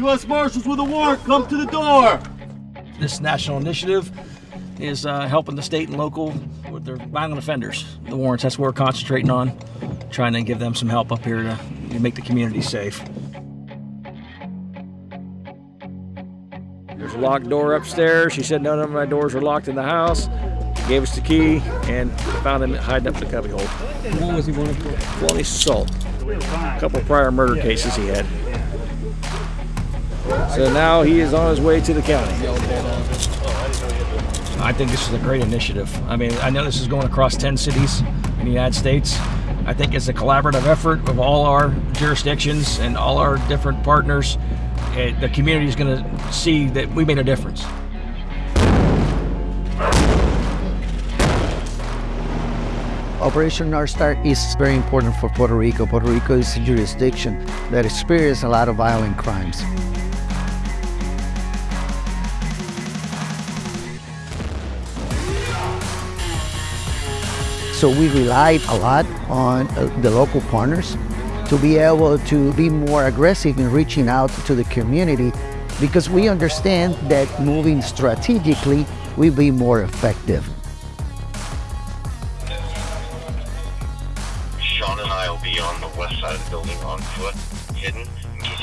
U.S. Marshals with a warrant, come to the door. This national initiative is uh, helping the state and local with their violent offenders. The warrants, that's what we're concentrating on, trying to give them some help up here to, to make the community safe. There's a locked door upstairs. She said none of my doors are locked in the house. Gave us the key and found him hiding up in the cubbyhole. What was he wanted for? Felony assault. A couple prior murder cases he had. So now he is on his way to the county. I think this is a great initiative. I mean, I know this is going across 10 cities in the United States. I think it's a collaborative effort of all our jurisdictions and all our different partners. Eh, the community is going to see that we made a difference. Operation North Star is very important for Puerto Rico. Puerto Rico is a jurisdiction that experiences a lot of violent crimes. So we relied a lot on uh, the local partners to be able to be more aggressive in reaching out to the community because we understand that moving strategically will be more effective. Sean and I will be on the west side of the building on foot, hidden,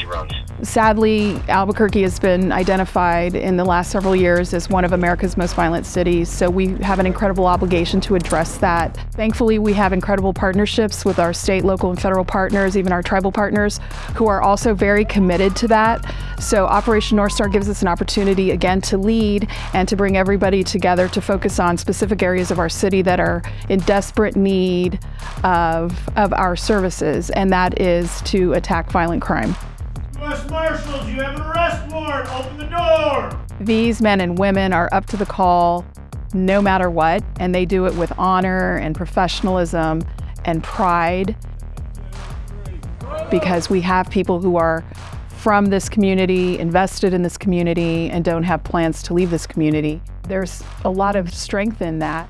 runs. Sadly, Albuquerque has been identified in the last several years as one of America's most violent cities, so we have an incredible obligation to address that. Thankfully, we have incredible partnerships with our state, local, and federal partners, even our tribal partners, who are also very committed to that. So Operation North Star gives us an opportunity, again, to lead and to bring everybody together to focus on specific areas of our city that are in desperate need of, of our services, and that is to attack violent crime. U.S. Marshals, you have an arrest warrant. Open the door. These men and women are up to the call no matter what, and they do it with honor and professionalism and pride because we have people who are from this community, invested in this community, and don't have plans to leave this community. There's a lot of strength in that.